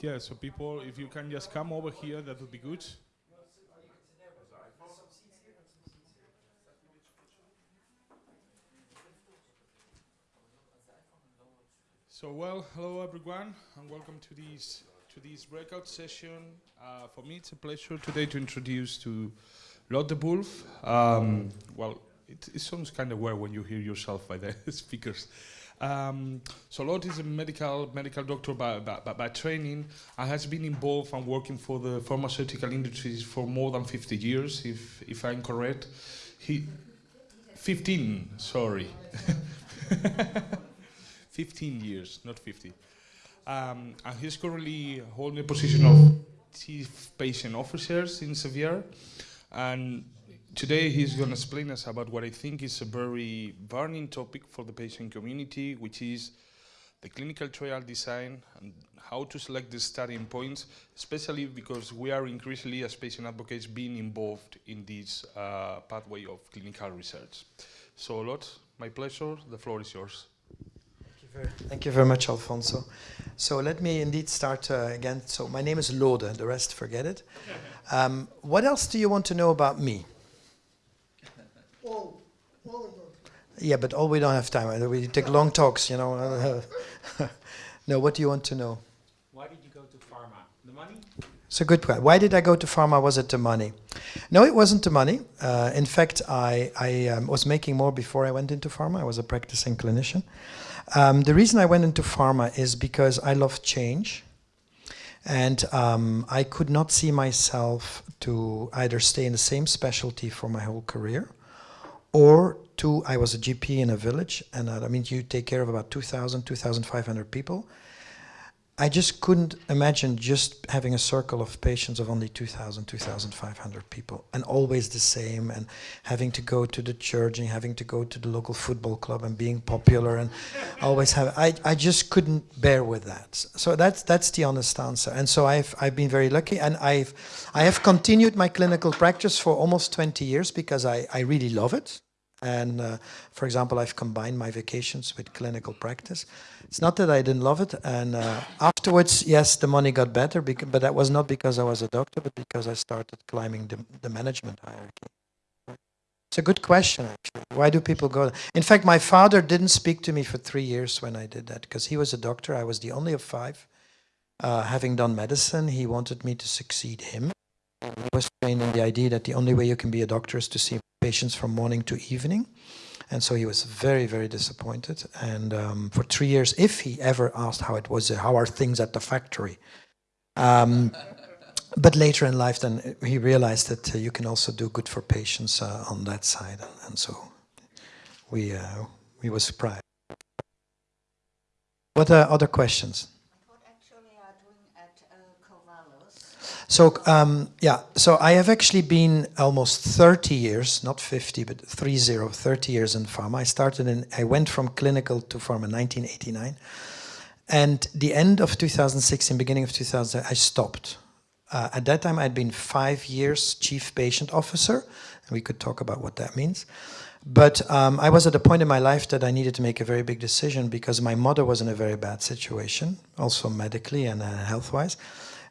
Yeah, so people, if you can just come over here, that would be good. So well, hello everyone, and welcome to this to this breakout session. Uh, for me, it's a pleasure today to introduce to Lode Wolf. Um, well, it, it sounds kind of weird when you hear yourself by the speakers. Um, so Lode is a medical medical doctor by, by, by, training and has been involved and working for the pharmaceutical industries for more than 50 years, if, if I'm correct. He, 15, sorry. 15 years, not 50. Um, and he's currently holding the position of Chief Patient Officer in Servier. And Today he's going to explain us about what I think is a very burning topic for the patient community, which is the clinical trial design and how to select the starting points, especially because we are increasingly as patient advocates being involved in this uh, pathway of clinical research. So Lot, my pleasure, the floor is yours. Thank you very, thank you very much, Alfonso. So let me indeed start uh, again. So my name is Lode, the rest forget it. Um, what else do you want to know about me? All, all yeah, but all we don't have time. We take long talks, you know. no, what do you want to know? Why did you go to pharma? The money? It's a good question. Why did I go to pharma? Was it the money? No, it wasn't the money. Uh, in fact, I, I um, was making more before I went into pharma. I was a practicing clinician. Um, the reason I went into pharma is because I love change. And um, I could not see myself to either stay in the same specialty for my whole career or two, I was a GP in a village, and I mean, you take care of about 2,000, 2,500 people. I just couldn't imagine just having a circle of patients of only 2,000, 2,500 people, and always the same, and having to go to the church and having to go to the local football club and being popular, and always have. I, I just couldn't bear with that. So that's that's the honest answer. And so I've I've been very lucky, and I've I have continued my clinical practice for almost 20 years because I I really love it. And uh, for example, I've combined my vacations with clinical practice. It's not that I didn't love it. And uh, afterwards, yes, the money got better, but that was not because I was a doctor, but because I started climbing the, the management hierarchy. It's a good question, actually. Why do people go? In fact, my father didn't speak to me for three years when I did that because he was a doctor. I was the only of five. Uh, having done medicine, he wanted me to succeed him. Was trained in the idea that the only way you can be a doctor is to see patients from morning to evening. And so he was very, very disappointed. And um, for three years, if he ever asked how it was, uh, how are things at the factory? Um, but later in life, then he realized that uh, you can also do good for patients uh, on that side. And, and so we, uh, we were surprised. What are other questions? So um, yeah, so I have actually been almost 30 years, not 50, but 30, 30 years in pharma. I started in, I went from clinical to pharma in 1989. And the end of 2016, beginning of 2000, I stopped. Uh, at that time, I'd been five years chief patient officer, and we could talk about what that means. But um, I was at a point in my life that I needed to make a very big decision because my mother was in a very bad situation, also medically and uh, health-wise.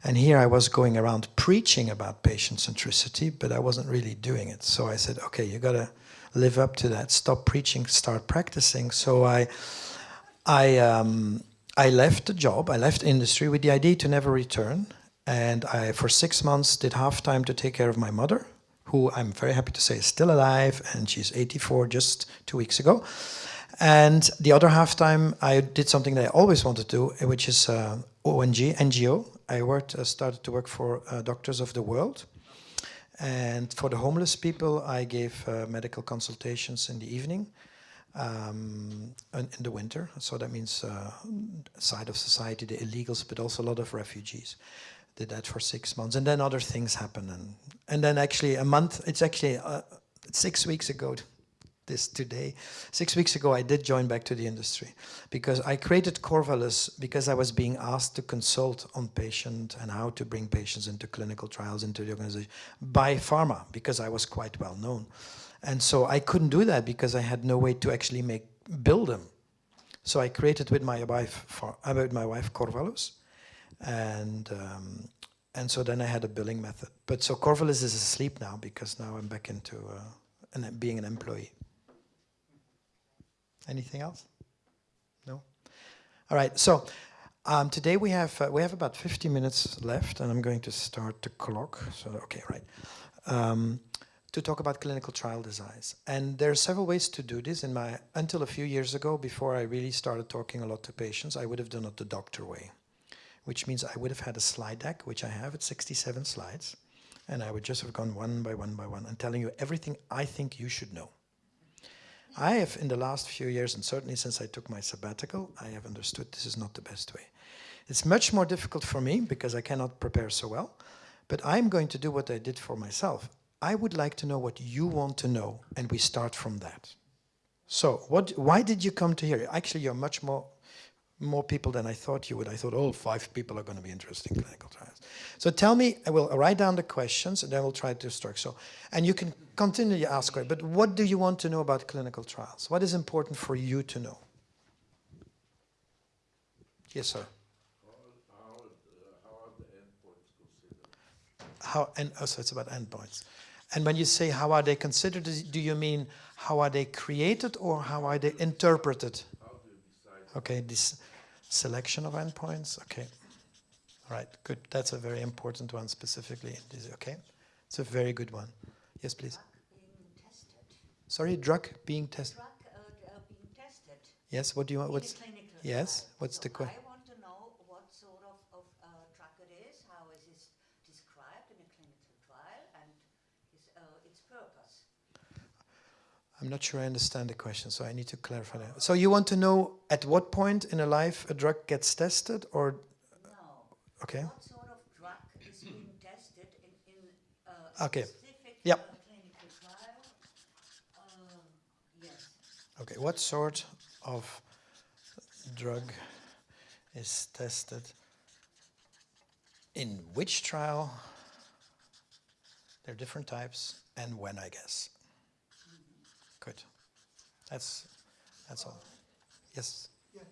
And here I was going around preaching about patient centricity, but I wasn't really doing it. So I said, okay, you got to live up to that. Stop preaching, start practicing. So I, I, um, I left the job, I left industry with the idea to never return. And I, for six months, did half time to take care of my mother, who I'm very happy to say is still alive, and she's 84 just two weeks ago. And the other half time, I did something that I always wanted to do, which is uh, ONG, NGO, I worked, uh, started to work for uh, Doctors of the World. And for the homeless people, I gave uh, medical consultations in the evening, um, in, the winter. So that means uh, side of society, the illegals, but also a lot of refugees. Did that for six months. And then other things happen. And, and then actually a month, it's actually uh, six weeks ago, this today. Six weeks ago, I did join back to the industry because I created Corvallis because I was being asked to consult on patient and how to bring patients into clinical trials into the organization by pharma because I was quite well known. And so I couldn't do that because I had no way to actually make build them. So I created with my wife, for, uh, my wife Corvallis, and um, and so then I had a billing method. But so Corvallis is asleep now because now I'm back into uh, an, being an employee. Anything else? No. All right. So um, today we have uh, we have about 50 minutes left, and I'm going to start the clock. So okay, right. Um, to talk about clinical trial designs. And there are several ways to do this. In my until a few years ago, before I really started talking a lot to patients, I would have done it the doctor way, which means I would have had a slide deck, which I have at 67 slides, and I would just have gone one by one by one and telling you everything I think you should know. I have, in the last few years, and certainly since I took my sabbatical, I have understood this is not the best way. It's much more difficult for me because I cannot prepare so well, but I'm going to do what I did for myself. I would like to know what you want to know, and we start from that. So, what? Why did you come to here? Actually, you're much more more people than I thought you would. I thought, oh, five people are going to be interested in clinical trials. So tell me, I will write down the questions, and then we'll try to start. So, and you can continue to ask, but what do you want to know about clinical trials? What is important for you to know? Yes, sir. How, uh, and oh, so it's about endpoints. And when you say how are they considered, do you mean how are they created or how are they interpreted? Okay, this selection of endpoints. Okay, all right, good. That's a very important one specifically. Okay, it's a very good one. Yes, please. Sorry, drug being tested. Drug uh, being tested. Yes. What do you want? What's yes? What's so the question? I'm not sure I understand the question, so I need to clarify that. So you want to know at what point in a life a drug gets tested, or no? Okay. What sort of drug is being tested in, in uh, okay. specific yep. clinical trial? Uh, yes. Okay. What sort of drug is tested in which trial? There are different types, and when, I guess. Good. That's that's all. Yes. Yeah.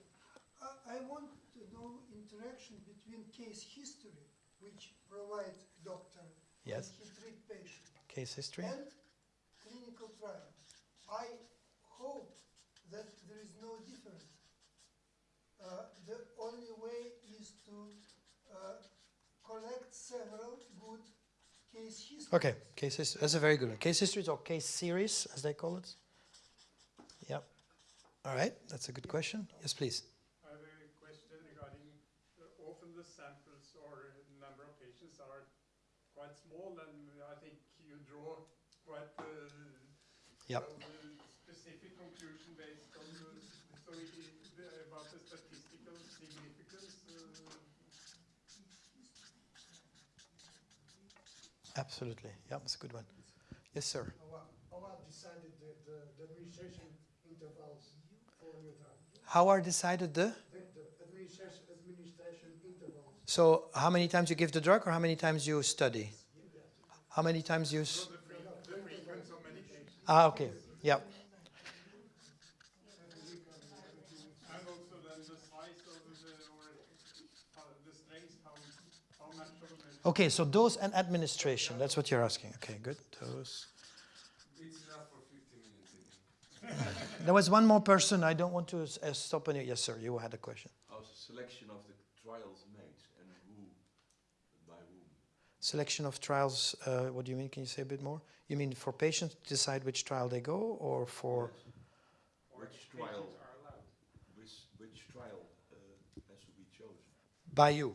Uh, I want to know interaction between case history, which provides doctor yes. he treat patient. Case history. And clinical trial. I hope that there is no difference. Uh, the only way is to uh, collect several good case histories. Okay, case history. That's a very good one. Case histories or case series, as they call it. Yep. All right, that's a good question. Yes, please. I have a question regarding uh, often the samples or number of patients are quite small, and I think you draw quite uh, yep. specific conclusion based on the, so it, about the statistical significance. Uh, Absolutely. Yeah, that's a good one. Yes, sir. How are decided the, the, the administration intervals for your drug? How are decided the? So how many times you give the drug or how many times you study? How many times you... Ah, okay. Yeah. Okay, so dose and administration, that's what you're asking. Okay, good. Dose. It's enough for 15 minutes. there was one more person. I don't want to uh, stop any. Yes, sir, you had a question. How's the selection of the trials made and who, by whom? Selection of trials, uh, what do you mean? Can you say a bit more? You mean for patients to decide which trial they go or for... Yes. Which trial, which, which trial uh, has to be chosen? By you.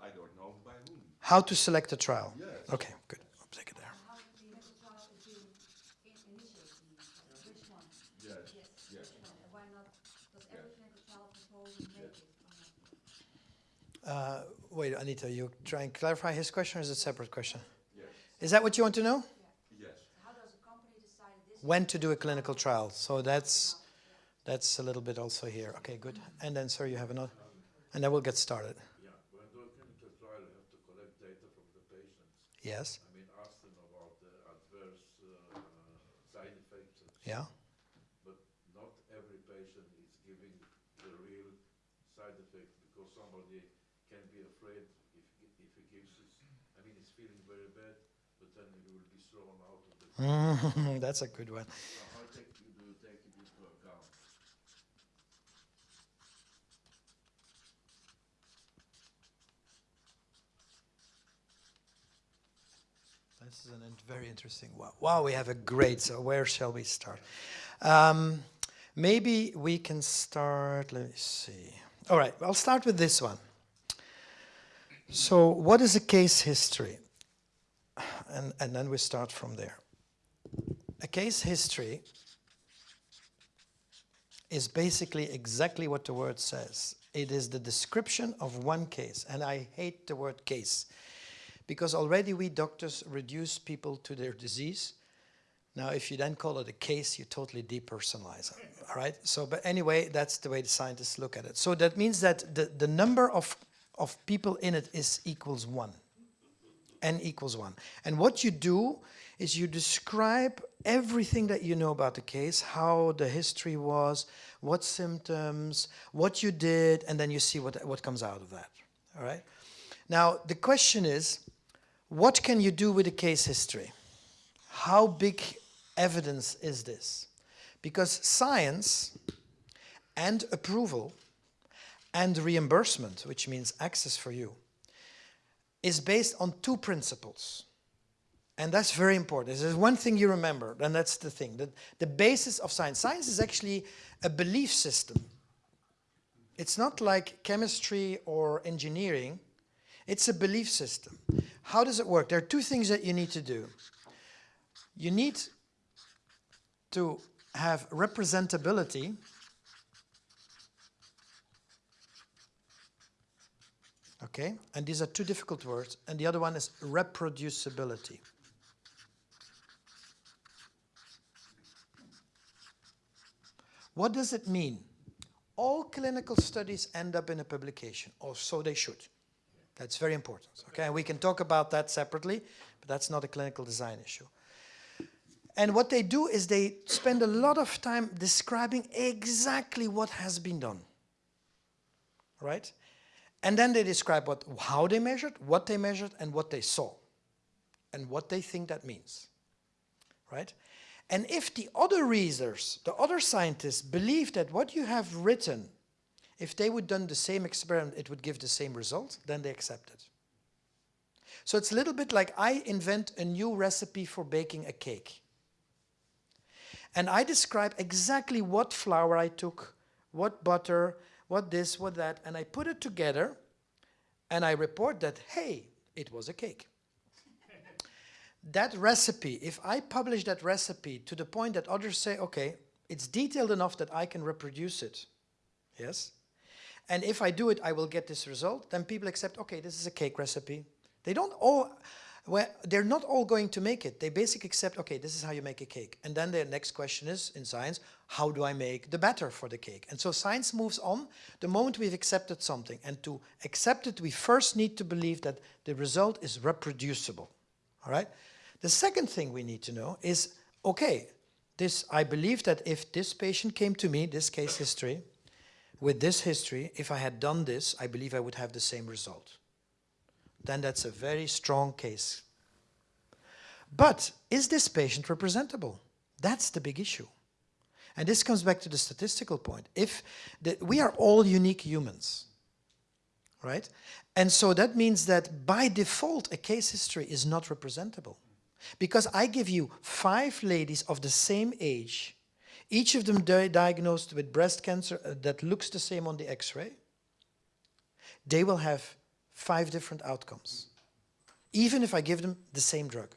I don't know by whom. How to select a trial? Yes. Okay, good. I'll take it there. How the clinical trial is being initiated? Which one? Yes. Yes. Yes. Which one? Why not? Does every clinical trial before we make it? Uh, wait, Anita, you try and clarify his question or is it a separate question? Yes. Is that what you want to know? Yes. How does a company decide? When to do a clinical trial. So that's that's a little bit also here. Okay, good. And then, sir, you have another? And then we'll get started. Yeah, when doing clinical trial, you have to collect data from the patients. Yes. I mean, ask them about the adverse uh, side effects. And Yeah. But not every patient is giving the real side effect because somebody can be afraid if if a case is, I mean, it's feeling very bad, but then you will be thrown out. That's a good one. This is a very interesting one. Wow, we have a great, so where shall we start? Um, maybe we can start, let me see. All right, I'll start with this one. So what is a case history? And, and then we start from there. A case history is basically exactly what the word says. It is the description of one case, and I hate the word case because already we doctors reduce people to their disease. Now, if you then call it a case, you totally depersonalize it, all right? So, but anyway, that's the way the scientists look at it. So that means that the, the number of, of people in it is equals one, n equals one. And what you do is you describe everything that you know about the case, how the history was, what symptoms, what you did, and then you see what, what comes out of that, all right? Now, the question is, what can you do with a case history? How big evidence is this? Because science and approval and reimbursement, which means access for you, is based on two principles. And that's very important. There's one thing you remember, and that's the thing. That the basis of science. Science is actually a belief system. It's not like chemistry or engineering. It's a belief system. How does it work? There are two things that you need to do. You need to have representability Okay, and these are two difficult words, and the other one is reproducibility. What does it mean? All clinical studies end up in a publication, or so they should. That's very important. Okay, and we can talk about that separately, but that's not a clinical design issue. And what they do is they spend a lot of time describing exactly what has been done. Right? And then they describe what, how they measured, what they measured, and what they saw, and what they think that means. Right? And if the other readers, the other scientists, believe that what you have written, if they would done the same experiment, it would give the same result, then they accept it. So it's a little bit like I invent a new recipe for baking a cake. And I describe exactly what flour I took, what butter, what this, what that, and I put it together and I report that, hey, it was a cake. That recipe, if I publish that recipe to the point that others say, okay, it's detailed enough that I can reproduce it, yes? And if I do it, I will get this result, then people accept, okay, this is a cake recipe. They don't all, well, they're not all going to make it. They basically accept, okay, this is how you make a cake. And then the next question is, in science, how do I make the batter for the cake? And so science moves on the moment we've accepted something. And to accept it, we first need to believe that the result is reproducible. All right? The second thing we need to know is, okay, this, I believe that if this patient came to me, this case history, with this history, if I had done this, I believe I would have the same result. Then that's a very strong case. But is this patient representable? That's the big issue. And this comes back to the statistical point. If the, we are all unique humans, right? And so that means that by default, a case history is not representable. Because I give you five ladies of the same age, each of them di diagnosed with breast cancer uh, that looks the same on the x-ray, they will have five different outcomes, even if I give them the same drug.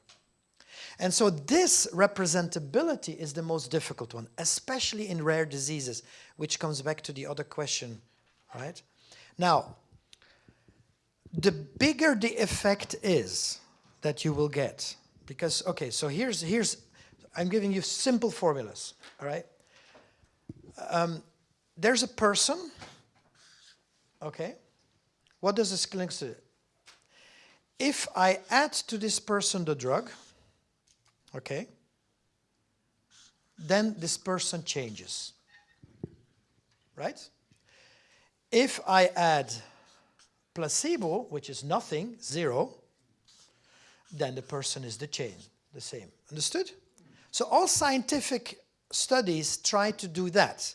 And so this representability is the most difficult one, especially in rare diseases, which comes back to the other question, right? Now, the bigger the effect is that you will get, because, okay, so here's, here's I'm giving you simple formulas, all right? Um, there's a person, okay? What does this clinic do? If I add to this person the drug, okay, then this person changes, right? If I add placebo, which is nothing, zero, then the person is the chain, the same. Understood? So all scientific studies try to do that.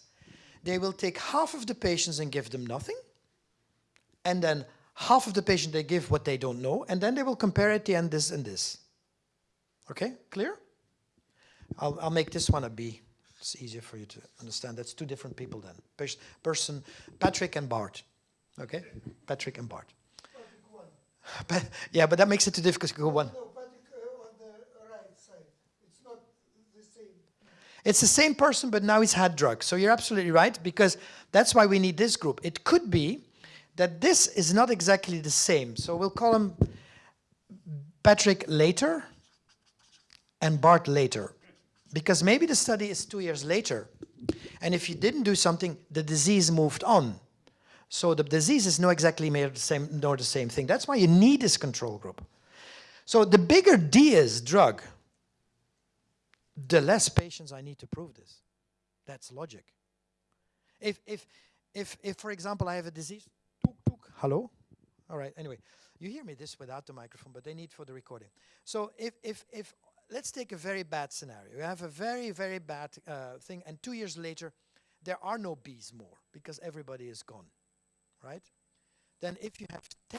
They will take half of the patients and give them nothing, and then half of the patient they give what they don't know, and then they will compare at the end this and this. Okay, clear? I'll, I'll make this one a B. It's easier for you to understand. That's two different people then. Pers- person, Patrick and Bart. Okay, Patrick and Bart. But, yeah, but that makes it too difficult to go one. No, uh, on the right side. It's not the same. It's the same person, but now he's had drugs. So you're absolutely right, because that's why we need this group. It could be that this is not exactly the same. So we'll call him Patrick later and Bart later. Because maybe the study is two years later. And if you didn't do something, the disease moved on. So the disease is not exactly made the same, nor the same thing. That's why you need this control group. So the bigger D is drug, the less patients I need to prove this. That's logic. If, if, if, if for example, I have a disease, hello? All right, anyway, you hear me this without the microphone, but they need for the recording. So if, if, if let's take a very bad scenario. You have a very, very bad uh, thing, and two years later, there are no bees more because everybody is gone, right? Then if you have 10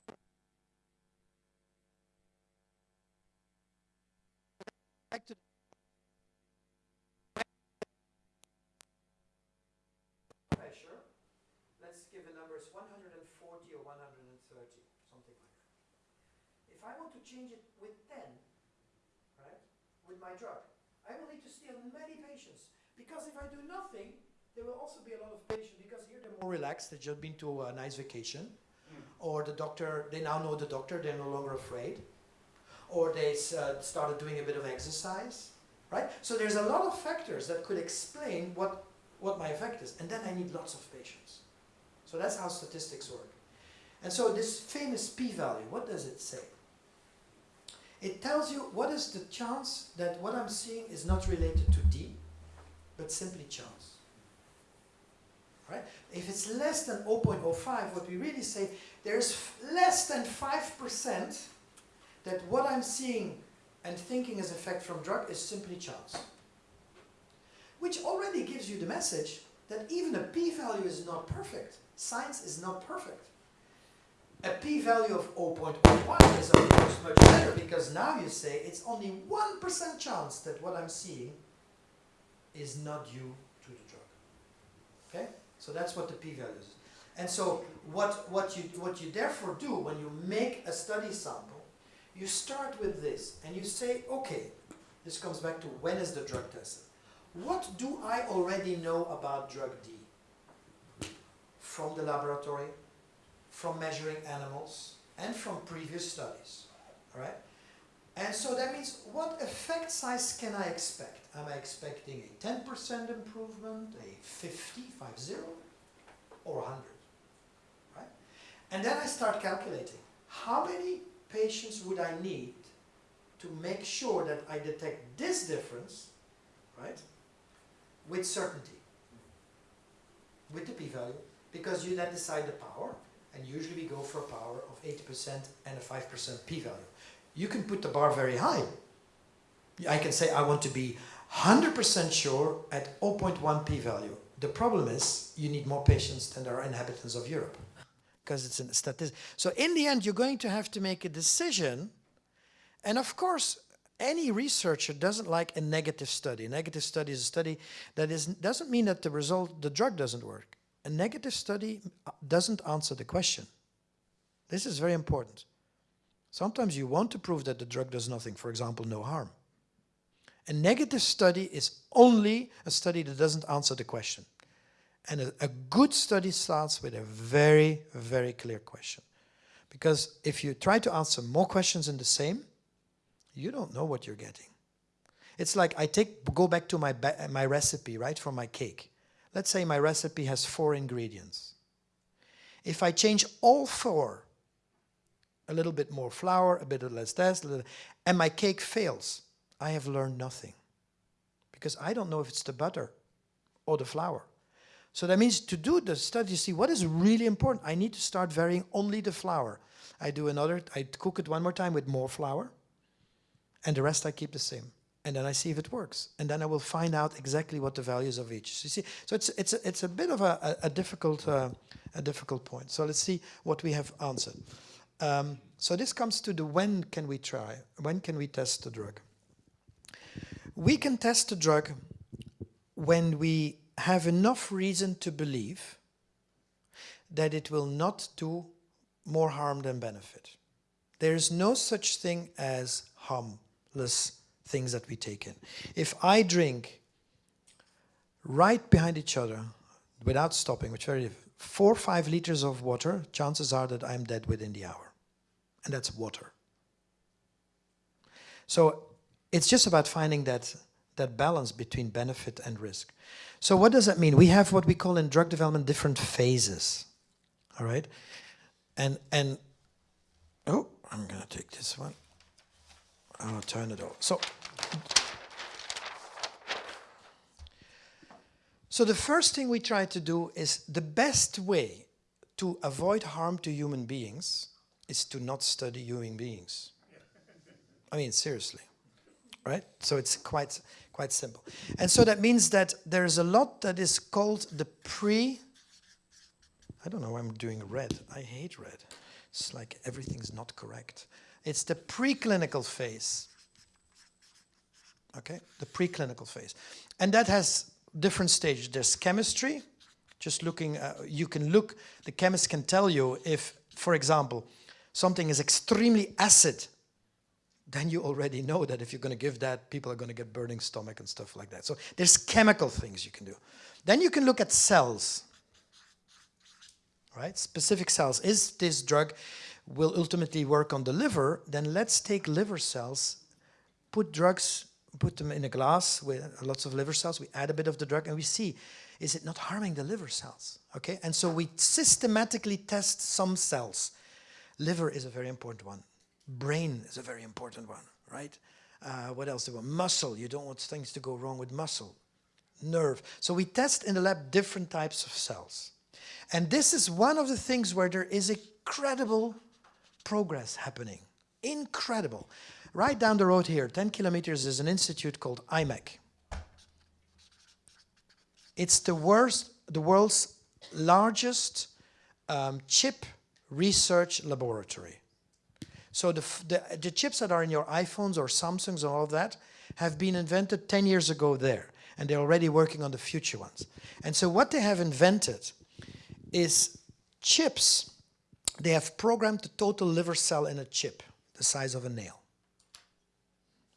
back to pressure, let's give a number, it's 140 or 130, something like that. If I want to change it with 10, right, with my drug, I will need to steal many patients. Because if I do nothing, there will also be a lot of patients, because here they're more relaxed, they've just been to a nice vacation, or the doctor, they now know the doctor, they're no longer afraid, or they uh, started doing a bit of exercise, right? So there's a lot of factors that could explain what, what my effect is, and then I need lots of patients. So that's how statistics work. And so this famous p-value, what does it say? It tells you what is the chance that what I'm seeing is not related to D, but simply chance. Right? If it's less than 0.05, what we really say, there's less than 5% that what I'm seeing and thinking as effect from drug is simply chance. Which already gives you the message that even a p-value is not perfect. Science is not perfect. A p-value of 0.01 is of course much better because now you say it's only 1% chance that what I'm seeing is not due to the drug. Okay? So that's what the p-value is. And so what, what, you, what you therefore do when you make a study sample, you start with this and you say, okay, this comes back to when is the drug tested? What do I already know about drug D? From the laboratory, from measuring animals, and from previous studies. Alright? And so that means what effect size can I expect? Am I expecting a 10% improvement, a 50, 50, or 100? Right? And then I start calculating how many patients would I need to make sure that I detect this difference, right, with certainty, with the p-value, because you then decide the power, and usually we go for a power of 80% and a 5% p-value. You can put the bar very high. I can say I want to be 100% sure at 0.1 p-value. The problem is you need more patients than there are inhabitants of Europe because it's a statistic. So in the end, you're going to have to make a decision. And of course, any researcher doesn't like a negative study. A negative study is a study that is, doesn't mean that the result, the drug doesn't work. A negative study uh, doesn't answer the question. This is very important. Sometimes you want to prove that the drug does nothing, for example, no harm. A negative study is only a study that doesn't answer the question. And a, a, good study starts with a very, very clear question. Because if you try to answer more questions in the same, you don't know what you're getting. It's like I take go back to my, my recipe, right, for my cake. Let's say my recipe has four ingredients. If I change all four, a little bit more flour, a bit less this, and my cake fails, I have learned nothing. Because I don't know if it's the butter or the flour. So that means to do the study, see what is really important. I need to start varying only the flour. I do another, I cook it one more time with more flour, and the rest I keep the same. And then I see if it works. And then I will find out exactly what the values of each. So you see, so it's it's a, it's a bit of a, a, a difficult uh, a difficult point. So let's see what we have answered. Um, so this comes to the when can we try? When can we test the drug? We can test the drug when we have enough reason to believe that it will not do more harm than benefit. There is no such thing as harmless things that we take in. If I drink right behind each other without stopping, which very four or five liters of water, chances are that I'm dead within the hour. And that's water. So it's just about finding that, that balance between benefit and risk. So what does that mean? We have what we call in drug development different phases. All right? And and oh, I'm gonna take this one. I'll turn it off. So So the first thing we try to do is the best way to avoid harm to human beings is to not study human beings. I mean, seriously, right? So it's quite, quite simple. And so that means that there's a lot that is called the pre, I don't know why I'm doing red. I hate red. It's like everything's not correct. It's the preclinical phase. Okay, the preclinical phase. And that has different stages. There's chemistry, just looking, uh, you can look, the chemist can tell you if, for example, something is extremely acid, then you already know that if you're going to give that, people are going to get burning stomach and stuff like that. So there's chemical things you can do. Then you can look at cells, right? Specific cells. Is this drug will ultimately work on the liver? Then let's take liver cells, put drugs put them in a glass with lots of liver cells, we add a bit of the drug and we see, is it not harming the liver cells? Okay, and so we systematically test some cells. Liver is a very important one. Brain is a very important one, right? Uh, what else do we want? Muscle, you don't want things to go wrong with muscle. Nerve. So we test in the lab different types of cells. And this is one of the things where there is incredible progress happening. Incredible. Right down the road here, 10 kilometers, is an institute called IMEC. It's the, worst, the world's largest um, chip research laboratory. So the, the, the, chips that are in your iPhones or Samsungs and all of that have been invented 10 years ago there. And they're already working on the future ones. And so what they have invented is chips. They have programmed the total liver cell in a chip, the size of a nail.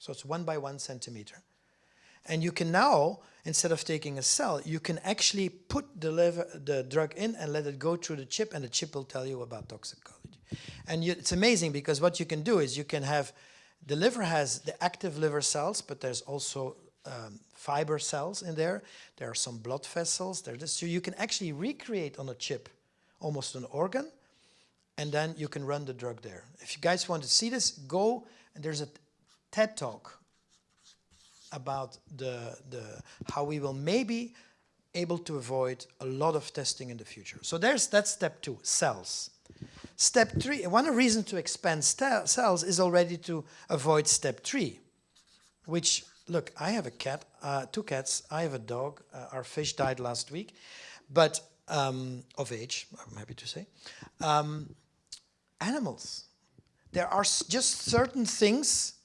So it's one by one centimeter. And you can now, instead of taking a cell, you can actually put the, liver, the drug in and let it go through the chip and the chip will tell you about toxicology. And you, it's amazing because what you can do is you can have, the liver has the active liver cells, but there's also um, fiber cells in there. There are some blood vessels. There, so you can actually recreate on a chip almost an organ and then you can run the drug there. If you guys want to see this, go and there's a TED Talk about the, the, how we will maybe able to avoid a lot of testing in the future. So there's that's step two, cells. Step three, one reason to expand cells is already to avoid step three, which, look, I have a cat, uh, two cats, I have a dog, uh, our fish died last week, but um, of age, I'm happy to say. Um, animals, there are just certain things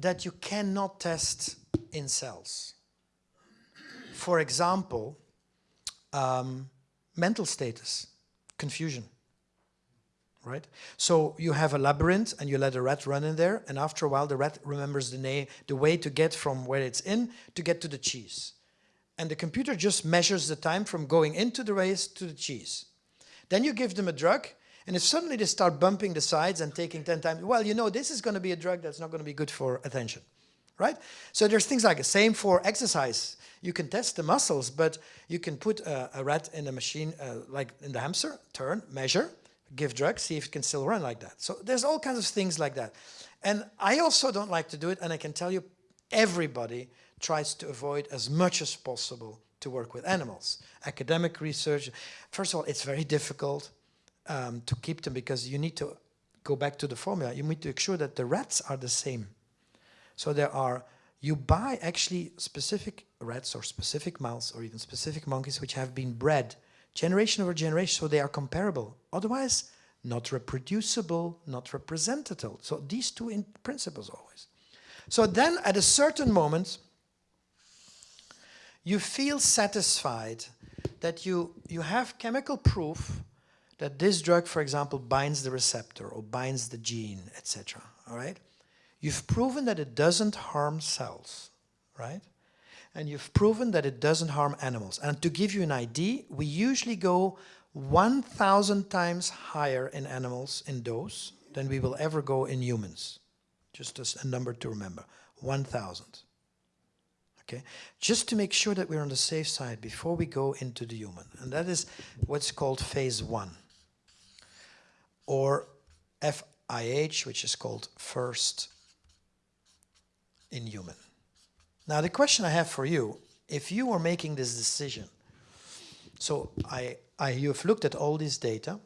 that you cannot test in cells. For example, um, mental status, confusion, right? So you have a labyrinth and you let a rat run in there and after a while the rat remembers the, the way to get from where it's in to get to the cheese. And the computer just measures the time from going into the race to the cheese. Then you give them a drug and if suddenly they start bumping the sides and taking 10 times, well, you know, this is going to be a drug that's not going to be good for attention, right? So there's things like the same for exercise. You can test the muscles, but you can put a, a rat in a machine, uh, like in the hamster, turn, measure, give drugs, see if it can still run like that. So there's all kinds of things like that. And I also don't like to do it, and I can tell you, everybody tries to avoid as much as possible to work with animals. Academic research, first of all, it's very difficult um, to keep them because you need to go back to the formula. You need to make sure that the rats are the same. So there are, you buy actually specific rats or specific mouse or even specific monkeys which have been bred generation over generation so they are comparable. Otherwise, not reproducible, not representative. So these two in principles always. So then at a certain moment, you feel satisfied that you, you have chemical proof that this drug, for example, binds the receptor or binds the gene, etc. All right? You've proven that it doesn't harm cells, right? And you've proven that it doesn't harm animals. And to give you an idea, we usually go 1,000 times higher in animals in dose than we will ever go in humans. Just as a number to remember, 1,000. Okay, just to make sure that we're on the safe side before we go into the human. And that is what's called phase one. Or FIH, which is called first in human. Now the question I have for you, if you were making this decision, so I, I, you've looked at all this data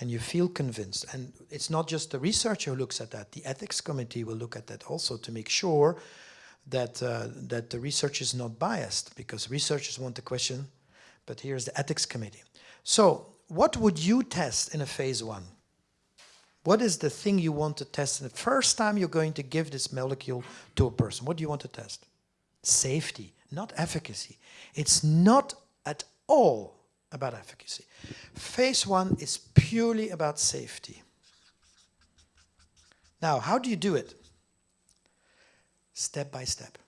and you feel convinced, and it's not just the researcher who looks at that, the ethics committee will look at that also to make sure that, uh, that the research is not biased, because researchers want the question, but here's the ethics committee. So what would you test in a phase one? What is the thing you want to test in the first time you're going to give this molecule to a person? What do you want to test? Safety, not efficacy. It's not at all about efficacy. Phase one is purely about safety. Now, how do you do it? Step by step.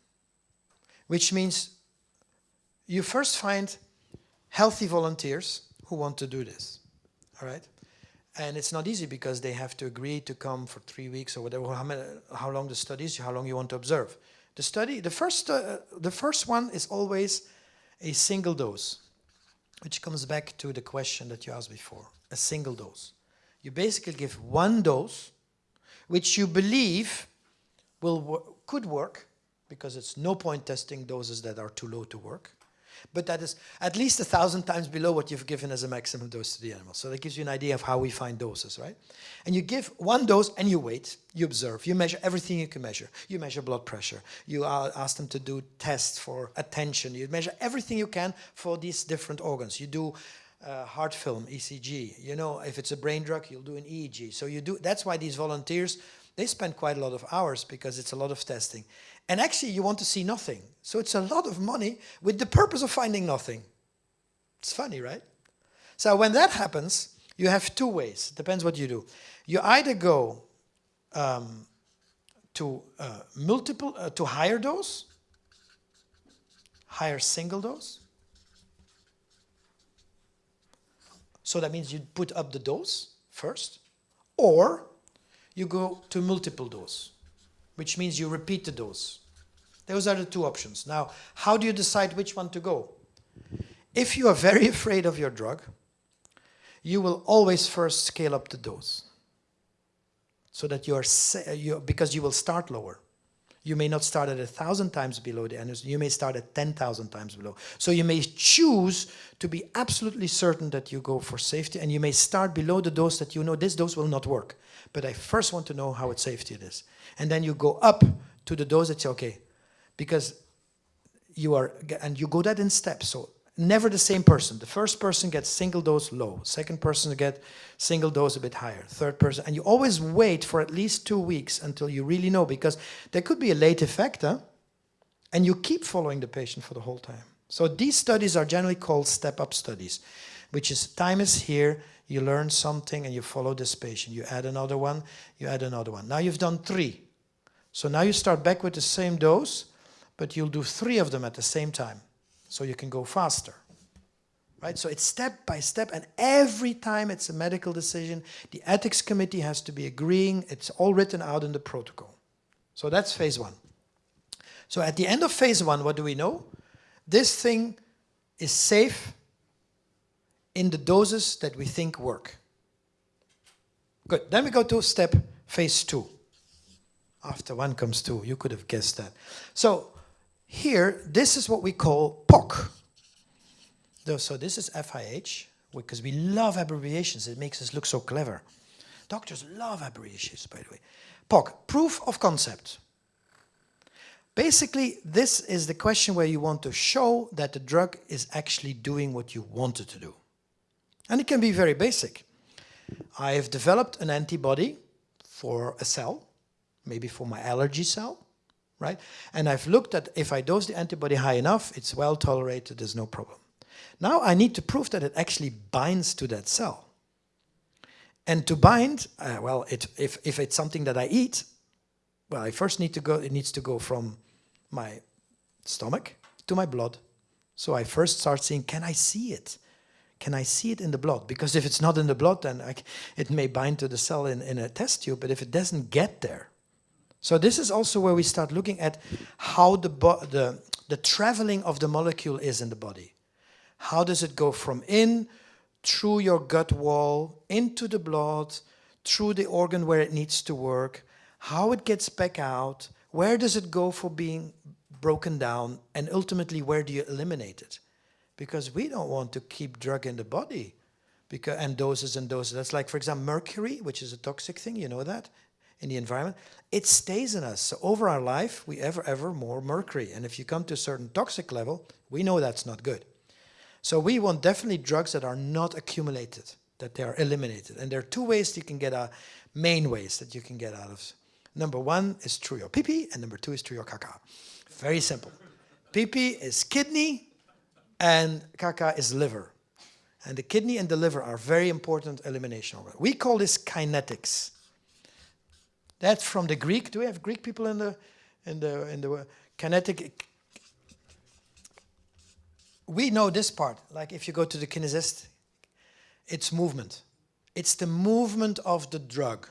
Which means you first find healthy volunteers who want to do this. All right? And it's not easy because they have to agree to come for three weeks or whatever, how, many, how long the study is, how long you want to observe. The study, the first, uh, the first one is always a single dose, which comes back to the question that you asked before, a single dose. You basically give one dose, which you believe will could work, because it's no point testing doses that are too low to work but that is at least a thousand times below what you've given as a maximum dose to the animal. So that gives you an idea of how we find doses, right? And you give one dose and you wait, you observe, you measure everything you can measure. You measure blood pressure, you ask them to do tests for attention, you measure everything you can for these different organs. You do uh, heart film, ECG. You know, if it's a brain drug, you'll do an EEG. So you do, that's why these volunteers, they spend quite a lot of hours because it's a lot of testing. And actually you want to see nothing. So it's a lot of money with the purpose of finding nothing. It's funny, right? So when that happens, you have two ways. Depends what you do. You either go um, to uh, multiple, uh, to higher dose, higher single dose. So that means you put up the dose first, or you go to multiple dose which means you repeat the dose. Those are the two options. Now, how do you decide which one to go? If you are very afraid of your drug, you will always first scale up the dose. So that you are, you, because you will start lower. You may not start at a thousand times below the energy, you may start at 10,000 times below. So you may choose to be absolutely certain that you go for safety and you may start below the dose that you know this dose will not work. But I first want to know how it's safety it is. And then you go up to the dose that's okay. Because you are, and you go that in steps. So never the same person. The first person gets single dose low. Second person get single dose a bit higher. Third person, and you always wait for at least two weeks until you really know because there could be a late effect, huh? and you keep following the patient for the whole time. So these studies are generally called step-up studies, which is time is here, you learn something and you follow this patient. You add another one, you add another one. Now you've done three. So now you start back with the same dose, but you'll do three of them at the same time so you can go faster. Right? So it's step by step, and every time it's a medical decision, the ethics committee has to be agreeing. It's all written out in the protocol. So that's phase one. So at the end of phase one, what do we know? This thing is safe in the doses that we think work. Good. Then we go to step phase two. After one comes two. You could have guessed that. So here, this is what we call POC. So this is FIH, because we love abbreviations. It makes us look so clever. Doctors love abbreviations, by the way. POC, proof of concept. Basically, this is the question where you want to show that the drug is actually doing what you want it to do. And it can be very basic. I have developed an antibody for a cell, maybe for my allergy cell, right? And I've looked at if I dose the antibody high enough, it's well tolerated, there's no problem. Now I need to prove that it actually binds to that cell. And to bind, uh, well, it, if, if it's something that I eat, well, I first need to go, it needs to go from my stomach to my blood. So I first start seeing, can I see it? Can I see it in the blood? Because if it's not in the blood, then I, it may bind to the cell in, in a test tube, but if it doesn't get there. So this is also where we start looking at how the, the, the traveling of the molecule is in the body. How does it go from in, through your gut wall, into the blood, through the organ where it needs to work, how it gets back out, where does it go for being broken down, and ultimately where do you eliminate it? Because we don't want to keep drug in the body because, and doses and doses. That's like, for example, mercury, which is a toxic thing, you know that, in the environment. It stays in us. So over our life, we ever, ever more mercury. And if you come to a certain toxic level, we know that's not good. So we want definitely drugs that are not accumulated, that they are eliminated. And there are two ways you can get, uh, main ways that you can get out of. Number one is through your pee-pee, and number two is through your caca. Very simple. Pee-pee is kidney, and caca is liver. And the kidney and the liver are very important elimination organs. We call this kinetics. That's from the Greek. Do we have Greek people in the in the in the kinetic? We know this part. Like if you go to the kinesist, it's movement. It's the movement of the drug.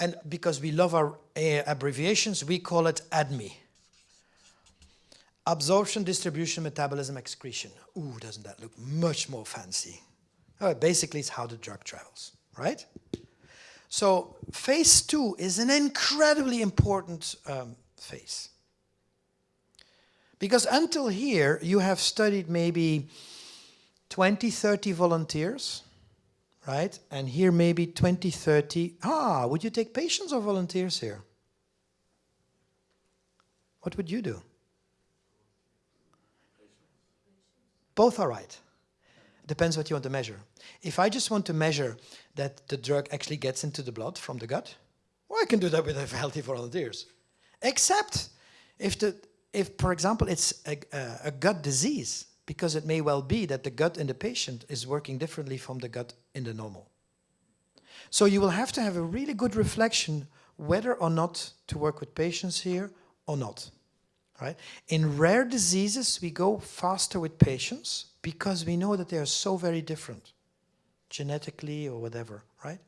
And because we love our uh, abbreviations, we call it ADME. Absorption, distribution, metabolism, excretion. Ooh, doesn't that look much more fancy? Oh, basically, it's how the drug travels, right? So phase two is an incredibly important um, phase. Because until here, you have studied maybe 20, 30 volunteers, right? And here maybe 20, 30. Ah, would you take patients or volunteers here? What would you do? Both are right. Depends what you want to measure. If I just want to measure that the drug actually gets into the blood from the gut, well, I can do that with healthy volunteers. Except if, the, if for example, it's a, a, gut disease, because it may well be that the gut in the patient is working differently from the gut in the normal. So you will have to have a really good reflection whether or not to work with patients here or not. Right? In rare diseases, we go faster with patients because we know that they are so very different, genetically or whatever, right?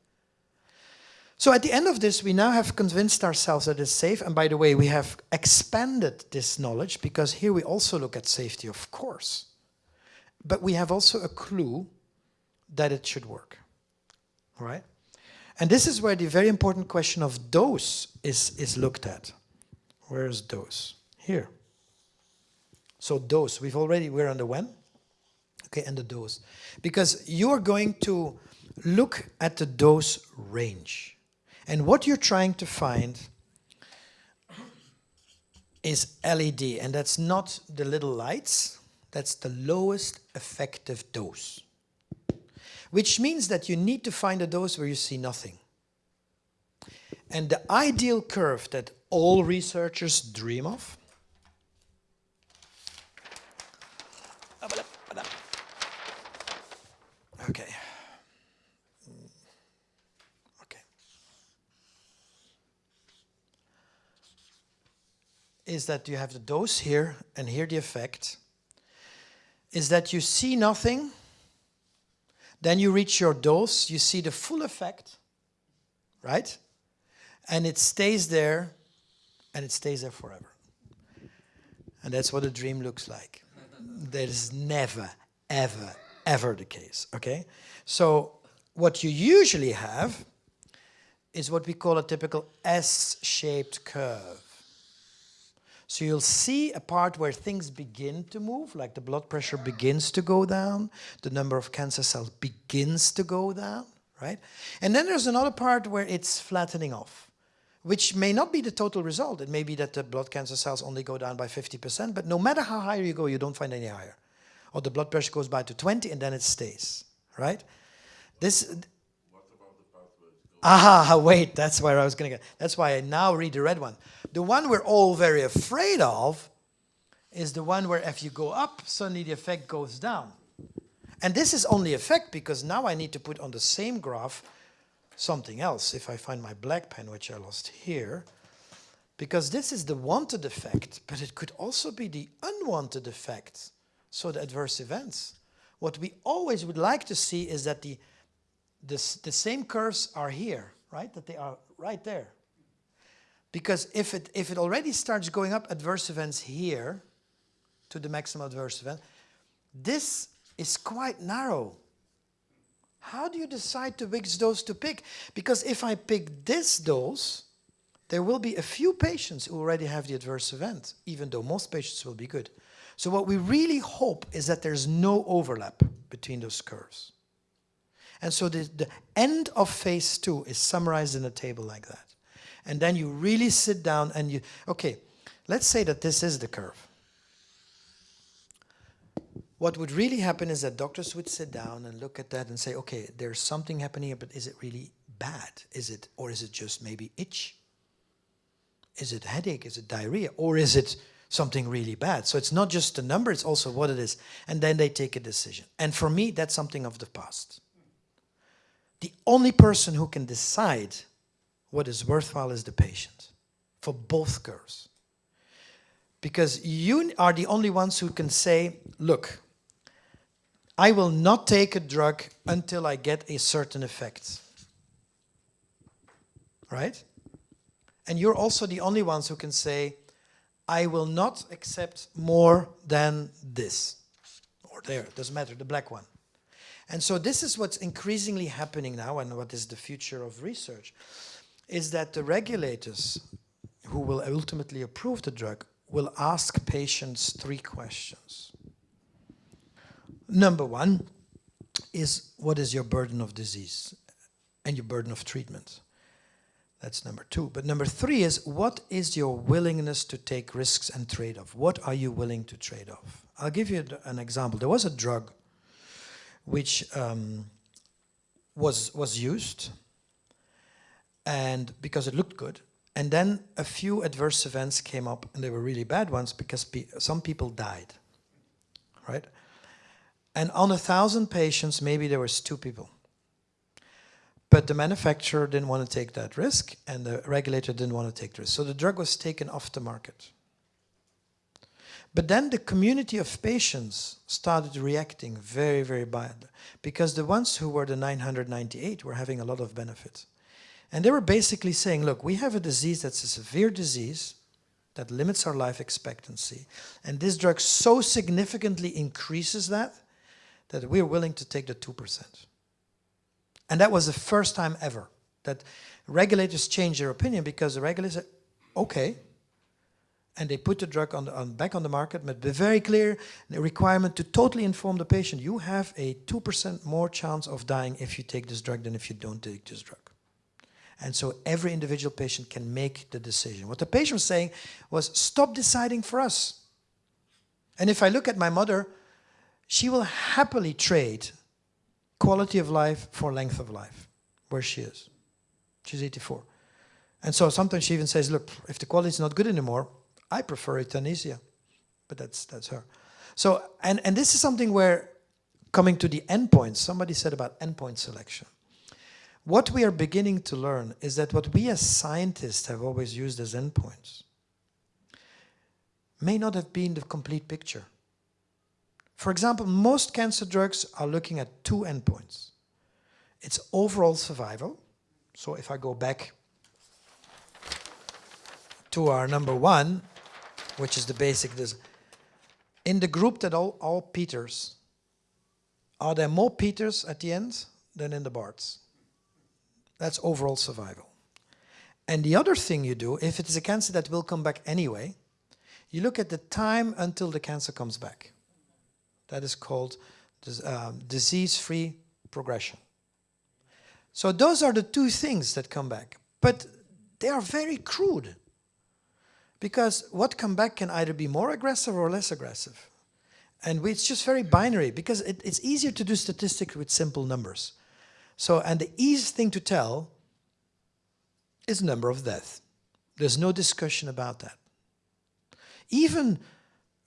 So at the end of this, we now have convinced ourselves that it's safe. And by the way, we have expanded this knowledge because here we also look at safety, of course. But we have also a clue that it should work, right? And this is where the very important question of dose is, is looked at. Where is dose? Here. So dose, we've already, we're on the when, okay, and the dose. Because you're going to look at the dose range. And what you're trying to find is LED, and that's not the little lights, that's the lowest effective dose. Which means that you need to find a dose where you see nothing. And the ideal curve that all researchers dream of Okay. Okay. Is that you have the dose here and here the effect. Is that you see nothing, then you reach your dose, you see the full effect, right? And it stays there, and it stays there forever. And that's what a dream looks like. There's never, ever, ever the case, okay? So what you usually have is what we call a typical S-shaped curve. So you'll see a part where things begin to move, like the blood pressure begins to go down, the number of cancer cells begins to go down, right? And then there's another part where it's flattening off, which may not be the total result. It may be that the blood cancer cells only go down by 50%, but no matter how higher you go, you don't find any higher. Or the blood pressure goes by to 20 and then it stays, right? This, Aha, wait, that's where I was going to get. That's why I now read the red one. The one we're all very afraid of is the one where if you go up, suddenly the effect goes down. And this is only effect because now I need to put on the same graph something else. If I find my black pen, which I lost here, because this is the wanted effect, but it could also be the unwanted effect. So the adverse events. What we always would like to see is that the this, the same curves are here, right? That they are right there. Because if it, if it already starts going up adverse events here to the maximum adverse event, this is quite narrow. How do you decide to which dose to pick? Because if I pick this dose, there will be a few patients who already have the adverse event, even though most patients will be good. So what we really hope is that there's no overlap between those curves. And so the, the end of phase two is summarized in a table like that. And then you really sit down and you, okay, let's say that this is the curve. What would really happen is that doctors would sit down and look at that and say, okay, there's something happening here, but is it really bad? Is it, or is it just maybe itch? Is it headache? Is it diarrhea? Or is it something really bad? So it's not just the number, it's also what it is. And then they take a decision. And for me, that's something of the past. The only person who can decide what is worthwhile is the patient for both curves. Because you are the only ones who can say, look, I will not take a drug until I get a certain effect. Right? And you're also the only ones who can say, I will not accept more than this. Or there, doesn't matter, the black one. And so this is what's increasingly happening now and what is the future of research, is that the regulators who will ultimately approve the drug will ask patients three questions. Number one is what is your burden of disease and your burden of treatment? That's number two. But number three is what is your willingness to take risks and trade off? What are you willing to trade off? I'll give you an example. There was a drug which um, was was used and because it looked good and then a few adverse events came up and they were really bad ones because pe some people died right and on a thousand patients maybe there was two people but the manufacturer didn't want to take that risk and the regulator didn't want to take the risk so the drug was taken off the market but then the community of patients started reacting very, very bad because the ones who were the 998 were having a lot of benefit. And they were basically saying, look, we have a disease that's a severe disease that limits our life expectancy. And this drug so significantly increases that, that we're willing to take the 2%. And that was the first time ever that regulators changed their opinion because the regulators said, okay, and they put the drug on, the, on back on the market, but be very clear the requirement to totally inform the patient. You have a 2% more chance of dying if you take this drug than if you don't take this drug. And so every individual patient can make the decision. What the patient was saying was, stop deciding for us. And if I look at my mother, she will happily trade quality of life for length of life, where she is. She's 84. And so sometimes she even says, look, if the quality is not good anymore, I prefer euthanasia, but that's that's her. So and and this is something where coming to the endpoints, somebody said about endpoint selection. What we are beginning to learn is that what we as scientists have always used as endpoints may not have been the complete picture. For example, most cancer drugs are looking at two endpoints. It's overall survival. So if I go back to our number one, which is the basic this in the group that all, all Peters, are there more Peters at the end than in the Barts? That's overall survival. And the other thing you do, if it is a cancer that will come back anyway, You look at the time until the cancer comes back. That is called um, disease-free progression. So those are the two things that come back. But they are very crude. Because what come back can either be more aggressive or less aggressive. And it's just very binary because it, it's easier to do statistics with simple numbers. So, and the easiest thing to tell is number of death. There's no discussion about that. Even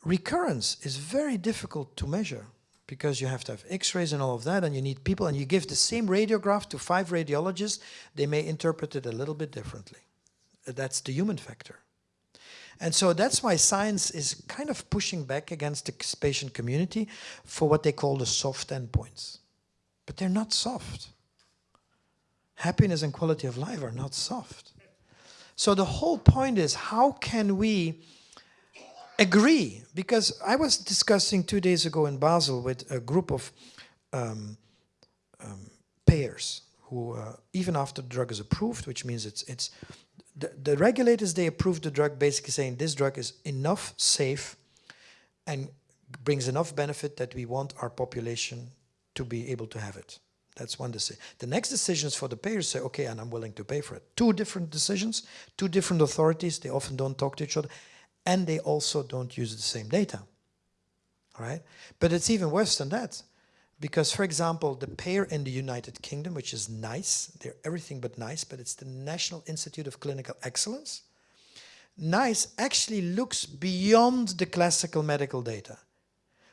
recurrence is very difficult to measure because you have to have x-rays and all of that and you need people and you give the same radiograph to five radiologists, they may interpret it a little bit differently. That's the human factor. And so that's why science is kind of pushing back against the patient community for what they call the soft endpoints. But they're not soft. Happiness and quality of life are not soft. So the whole point is how can we agree? Because I was discussing two days ago in Basel with a group of um, um, payers who, uh, even after the drug is approved, which means it's, it's the, the regulators, they approve the drug basically saying this drug is enough safe and brings enough benefit that we want our population to be able to have it. That's one decision. The next decision is for the payers say, okay, and I'm willing to pay for it. Two different decisions, two different authorities. They often don't talk to each other. And they also don't use the same data. All right? But it's even worse than that. Because, for example, the payer in the United Kingdom, which is NICE, they're everything but nice, but it's the National Institute of Clinical Excellence. NICE actually looks beyond the classical medical data.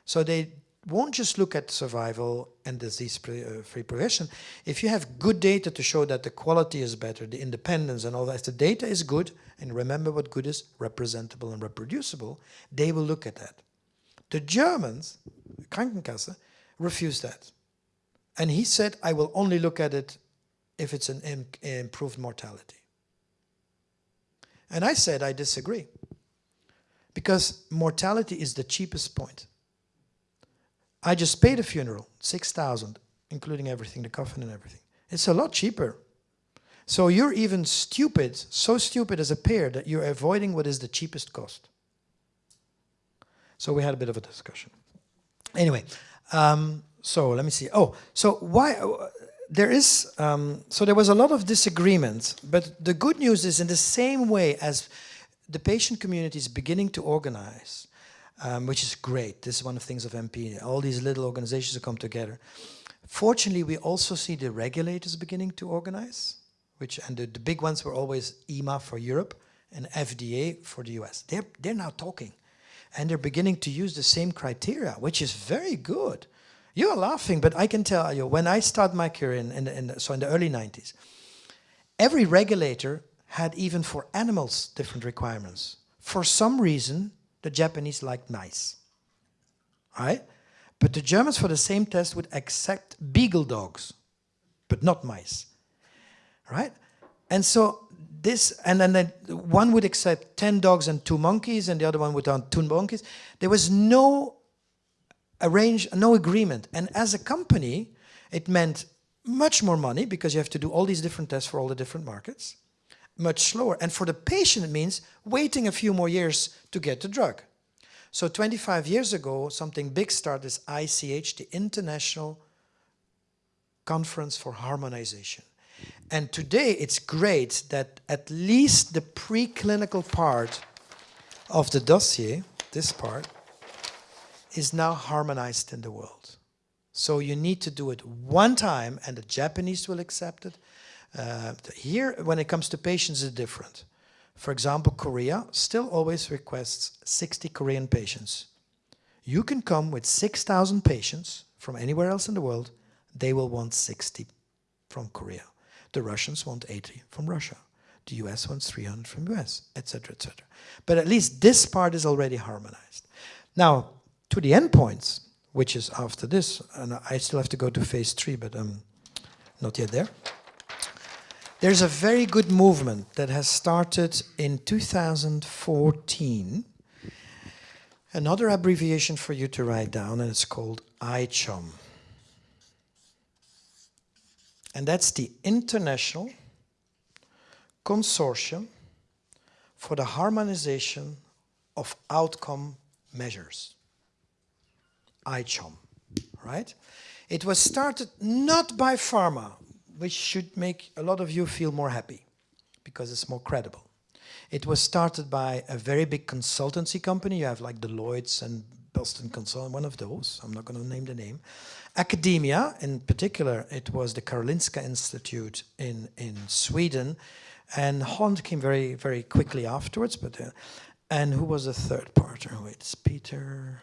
So they won't just look at survival and disease-free uh, progression. If you have good data to show that the quality is better, the independence and all that, if the data is good, and remember what good is, representable and reproducible, they will look at that. The Germans, Krankenkasse, refused that. And he said, I will only look at it if it's an Im improved mortality. And I said, I disagree. Because mortality is the cheapest point. I just paid a funeral, 6,000, including everything, the coffin and everything. It's a lot cheaper. So you're even stupid, so stupid as a pair that you're avoiding what is the cheapest cost. So we had a bit of a discussion. Anyway, um, so let me see. Oh, so why uh, there is um, so there was a lot of disagreement, but the good news is in the same way as the patient community is beginning to organize, um, which is great. This is one of the things of MP. All these little organizations come together. Fortunately, we also see the regulators beginning to organize, which and the, the big ones were always EMA for Europe and FDA for the US. They're they're now talking and they're beginning to use the same criteria, which is very good. You're laughing, but I can tell you, when I started my career in, in, in, so in the early 90s, every regulator had even for animals different requirements. For some reason, the Japanese liked mice, right? But the Germans for the same test would accept beagle dogs, but not mice, right? And so this, and then one would accept 10 dogs and two monkeys, and the other one would want two monkeys. There was no arrange, no agreement. And as a company, it meant much more money because you have to do all these different tests for all the different markets, much slower. And for the patient, it means waiting a few more years to get the drug. So 25 years ago, something big started is ICH, the International Conference for Harmonization. And today it's great that at least the preclinical part of the dossier, this part, is now harmonized in the world. So you need to do it one time and the Japanese will accept it. Uh, here, when it comes to patients, it's different. For example, Korea still always requests 60 Korean patients. You can come with 6,000 patients from anywhere else in the world, they will want 60 from Korea. The Russians want 80 from Russia. The US wants 300 from US, etc., etc. But at least this part is already harmonized. Now, to the endpoints, which is after this, and I still have to go to phase three, but I'm not yet there. There's a very good movement that has started in 2014. Another abbreviation for you to write down, and it's called ICHOM. And that's the International Consortium for the Harmonization of outcome measures. ICHOM, right? It was started not by pharma, which should make a lot of you feel more happy because it's more credible. It was started by a very big consultancy company. You have like Deloitte and Boston Consult, one of those. I'm not going to name the name. Academia, in particular, it was the Karolinska Institute in, in Sweden. And Holland came very, very quickly afterwards. But uh, And who was the third partner? Wait, it's Peter,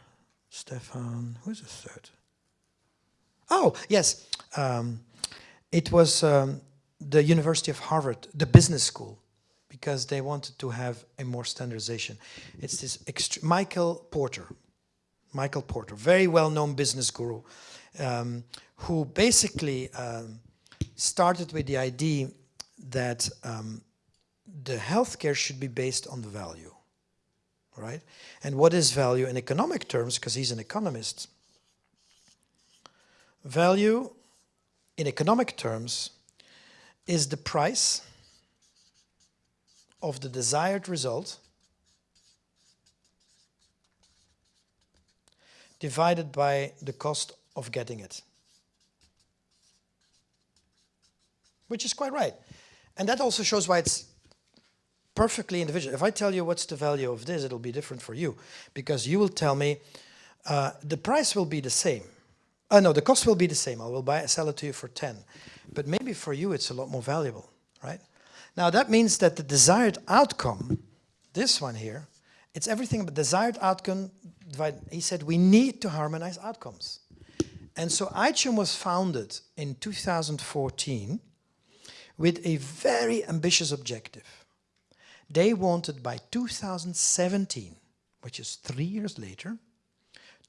Stefan, who's the third? Oh, yes. Um, it was um, the University of Harvard, the business school, because they wanted to have a more standardization. It's this Michael Porter, Michael Porter, very well-known business guru, um, who basically um, started with the idea that um, the healthcare should be based on the value, right? And what is value in economic terms, because he's an economist, value in economic terms is the price of the desired result divided by the cost of getting it. Which is quite right. And that also shows why it's perfectly individual. If I tell you what's the value of this, it'll be different for you. Because you will tell me uh, the price will be the same. Uh, no, the cost will be the same. I will buy, sell it to you for 10. But maybe for you it's a lot more valuable, right? Now that means that the desired outcome, this one here, it's everything but desired outcome. He said we need to harmonize outcomes. And so ICHOM was founded in 2014 with a very ambitious objective. They wanted by 2017, which is three years later,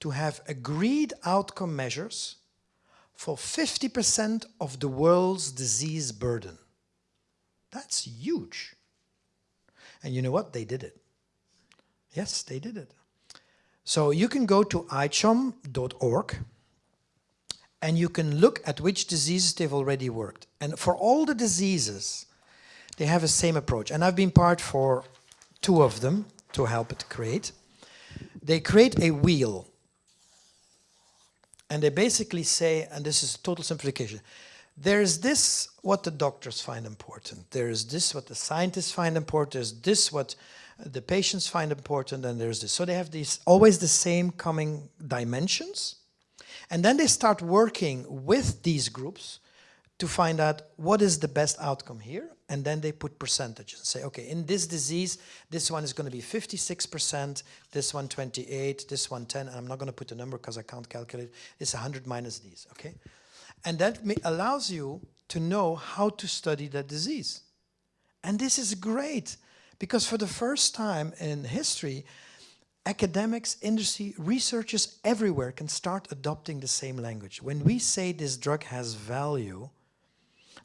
to have agreed outcome measures for 50% of the world's disease burden. That's huge. And you know what? They did it. Yes, they did it. So you can go to ichom.org and you can look at which diseases they've already worked. And for all the diseases, they have the same approach. And I've been part for two of them to help it create. They create a wheel. And they basically say, and this is total simplification, there is this what the doctors find important. There is this what the scientists find important. There's this what the patients find important, and there's this. So they have these always the same coming dimensions. And then they start working with these groups to find out what is the best outcome here. And then they put percentages and say, okay, in this disease, this one is going to be 56%, this one 28, this one 10. And I'm not going to put the number because I can't calculate. It's 100 minus these, okay? And that allows you to know how to study that disease. And this is great because for the first time in history, academics, industry, researchers everywhere can start adopting the same language. When we say this drug has value,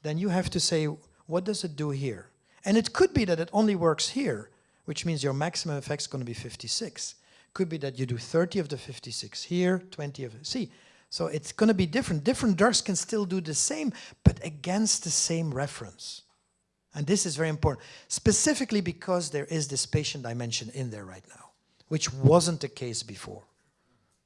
then you have to say, what does it do here? And it could be that it only works here, which means your maximum effect is going to be 56. Could be that you do 30 of the 56 here, 20 of. See, so it's going to be different. Different drugs can still do the same, but against the same reference. And this is very important, specifically because there is this patient dimension in there right now, which wasn't the case before.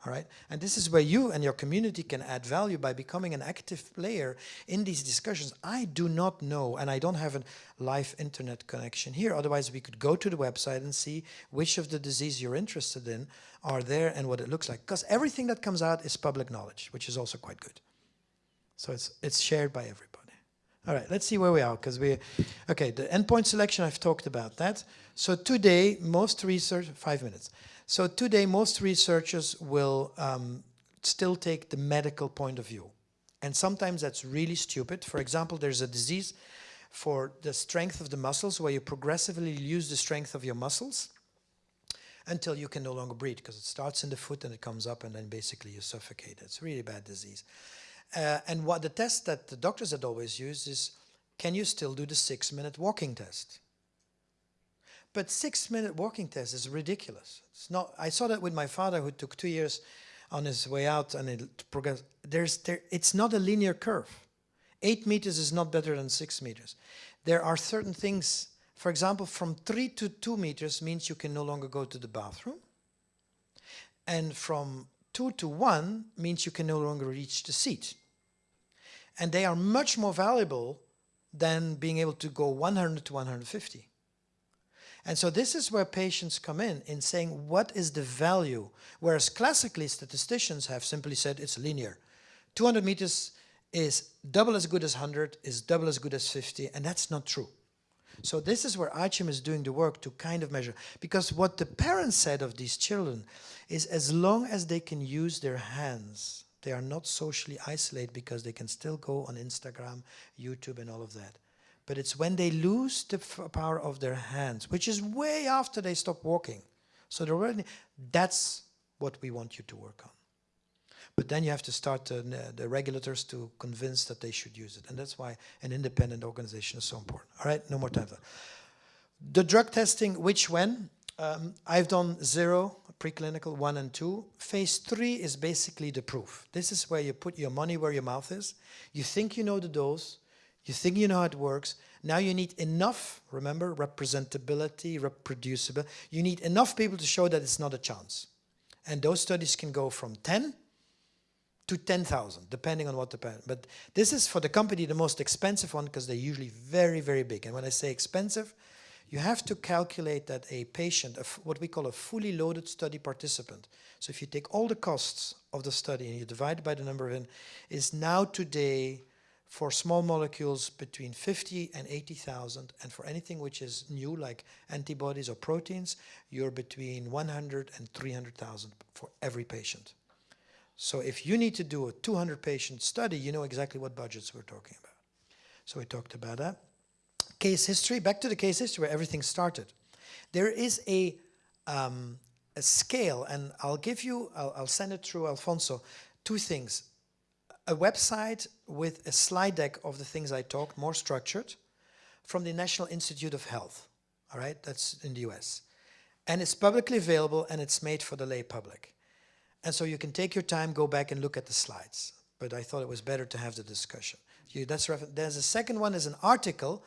All right, and this is where you and your community can add value by becoming an active player in these discussions. I do not know, and I don't have a live internet connection here. Otherwise, we could go to the website and see which of the disease you're interested in are there and what it looks like. Because everything that comes out is public knowledge, which is also quite good. So it's it's shared by everybody. All right, let's see where we are, because we, okay, the endpoint selection, I've talked about that. So today, most research, five minutes. So today, most researchers will um, still take the medical point of view. And sometimes that's really stupid. For example, there's a disease for the strength of the muscles where you progressively lose the strength of your muscles until you can no longer breathe because it starts in the foot and it comes up and then basically you suffocate. It's a really bad disease. Uh, and what the test that the doctors had always used is, can you still do the six minute walking test? But six minute walking test is ridiculous. It's not, I saw that with my father who took two years on his way out and it progressed. There's, there, it's not a linear curve. Eight meters is not better than six meters. There are certain things, For example, from 3 to 2 meters means you can no longer go to the bathroom. And from 2 to 1 means you can no longer reach the seat. And they are much more valuable than being able to go 100 to 150. And so this is where patients come in, in saying what is the value, whereas classically statisticians have simply said it's linear. 200 meters is double as good as 100, is double as good as 50, and that's not true. So this is where ICHOM is doing the work to kind of measure. Because what the parents said of these children is as long as they can use their hands, they are not socially isolated because they can still go on Instagram, YouTube and all of that. But it's when they lose the power of their hands, which is way after they stop walking. So they're already, that's what we want you to work on. But then you have to start the, the regulators to convince that they should use it. And that's why an independent organization is so important. All right, no more time. The drug testing, which when? Um, I've done zero, preclinical, one and two. Phase three is basically the proof. This is where you put your money where your mouth is. You think you know the dose. You think you know how it works. Now you need enough, remember, representability, reproducible. You need enough people to show that it's not a chance. And those studies can go from 10 to 10,000, depending on what the, but this is for the company the most expensive one because they're usually very, very big. And when I say expensive, you have to calculate that a patient, a what we call a fully loaded study participant, so if you take all the costs of the study and you divide it by the number of in, is now today for small molecules between 50 and 80,000 and for anything which is new like antibodies or proteins you're between 100 and 300,000 for every patient. So if you need to do a 200 patient study you know exactly what budgets we're talking about. So we talked about that. Case history, back to the case history where everything started. There is a, um, a scale and I'll give you, I'll, I'll send it through Alfonso, two things a website with a slide deck of the things I talked, more structured, from the National Institute of Health. All right, that's in the US. And it's publicly available and it's made for the lay public. And so you can take your time, go back and look at the slides. But I thought it was better to have the discussion. You, that's There's a second one is an article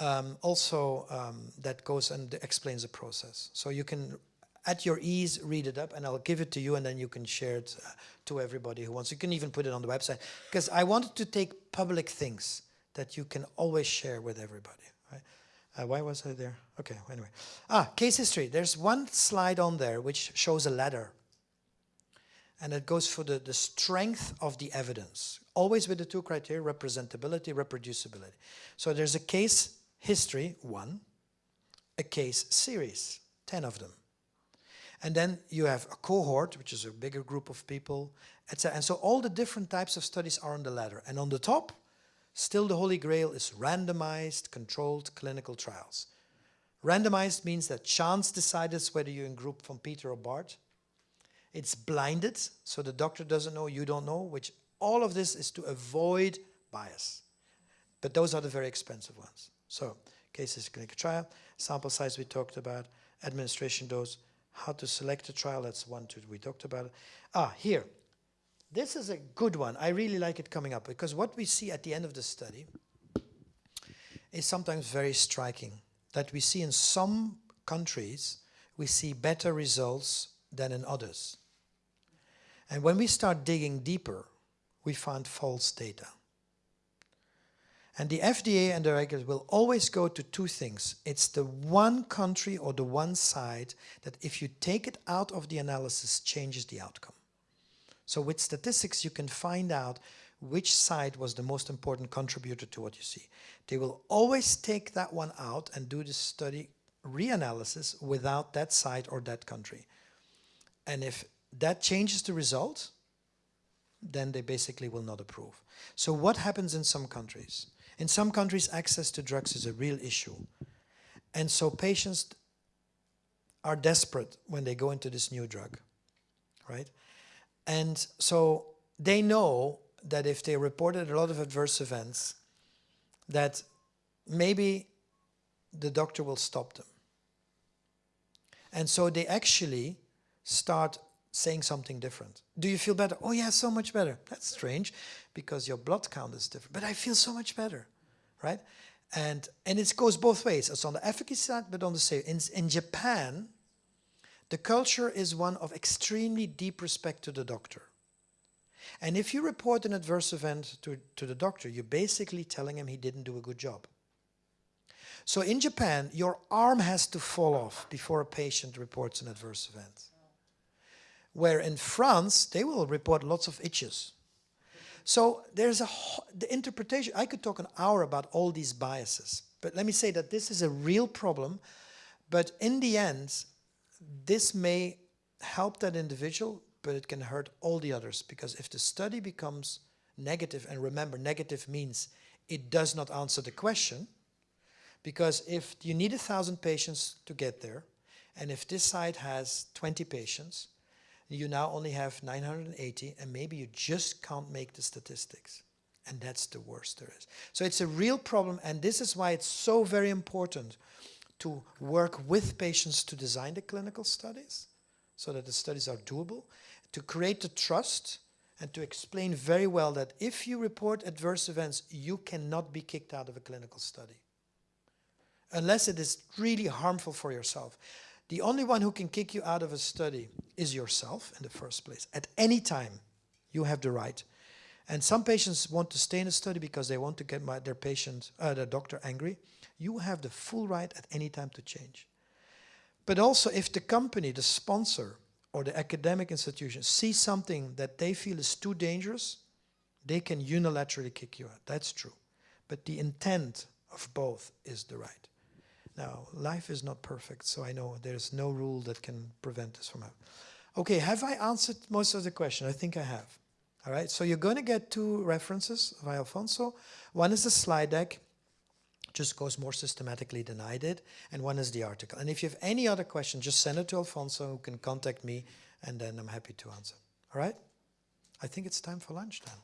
um, also um, that goes and explains the process. So you can at your ease, read it up, and I'll give it to you, and then you can share it uh, to everybody who wants. You can even put it on the website, because I wanted to take public things that you can always share with everybody. Right? Uh, why was I there? Okay, anyway. Ah, case history. There's one slide on there which shows a ladder. And it goes for the, the strength of the evidence. Always with the two criteria, representability, reproducibility. So there's a case history, one, a case series, 10 of them. And then you have a cohort, which is a bigger group of people, etc. And so all the different types of studies are on the ladder. And on the top, still the holy grail is randomized, controlled clinical trials. Randomized means that chance decides whether you're in group from Peter or Bart. It's blinded, so the doctor doesn't know, you don't know, which all of this is to avoid bias. But those are the very expensive ones. So, cases clinical trial, sample size we talked about, administration dose, how to select a trial, that's one, two, we talked about. Ah, here. This is a good one. I really like it coming up because what we see at the end of the study is sometimes very striking. That we see in some countries, we see better results than in others. And when we start digging deeper, we find false data. And the FDA and the regulators will always go to two things. It's the one country or the one side that if you take it out of the analysis changes the outcome. So with statistics you can find out which side was the most important contributor to what you see. They will always take that one out and do the study reanalysis without that side or that country. And if that changes the result, then they basically will not approve. So what happens in some countries? In some countries, access to drugs is a real issue. And so patients are desperate when they go into this new drug, right? And so they know that if they reported a lot of adverse events, that maybe the doctor will stop them. And so they actually start saying something different. Do you feel better? Oh yeah, so much better. That's strange because your blood count is different. But I feel so much better, right? And, and it goes both ways. It's on the efficacy side, but on the same. In, in Japan, the culture is one of extremely deep respect to the doctor. And if you report an adverse event to, to the doctor, you're basically telling him he didn't do a good job. So in Japan, your arm has to fall off before a patient reports an adverse event. Where in France, they will report lots of itches. So there's a the interpretation. I could talk an hour about all these biases, but let me say that this is a real problem. But in the end, this may help that individual, but it can hurt all the others because if the study becomes negative, and remember, negative means it does not answer the question. Because if you need a thousand patients to get there, and if this site has 20 patients, you now only have 980, and maybe you just can't make the statistics. And that's the worst there is. So it's a real problem, and this is why it's so very important to work with patients to design the clinical studies so that the studies are doable, to create the trust, and to explain very well that if you report adverse events, you cannot be kicked out of a clinical study unless it is really harmful for yourself. The only one who can kick you out of a study is yourself in the first place. At any time, you have the right. And some patients want to stay in a study because they want to get my, their patient, uh, their doctor angry. You have the full right at any time to change. But also, if the company, the sponsor, or the academic institution see something that they feel is too dangerous, they can unilaterally kick you out. That's true. But the intent of both is the right. Now, life is not perfect, so I know there's no rule that can prevent this from happening. Okay, have I answered most of the question? I think I have. All right, so you're going to get two references by Alfonso. One is the slide deck, just goes more systematically than I did, and one is the article. And if you have any other question, just send it to Alfonso, who can contact me, and then I'm happy to answer. All right? I think it's time for lunch then.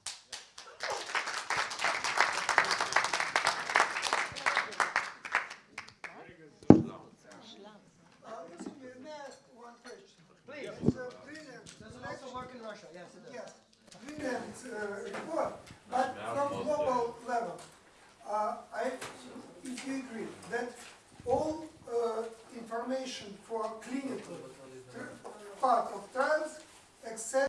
Uh, excuse me, may I ask one question? Please. So, brilliant. also work in Russia, yes it Yes, brilliant uh, report, but from global level, uh, I, if you agree that all uh, information for clinical part of trials except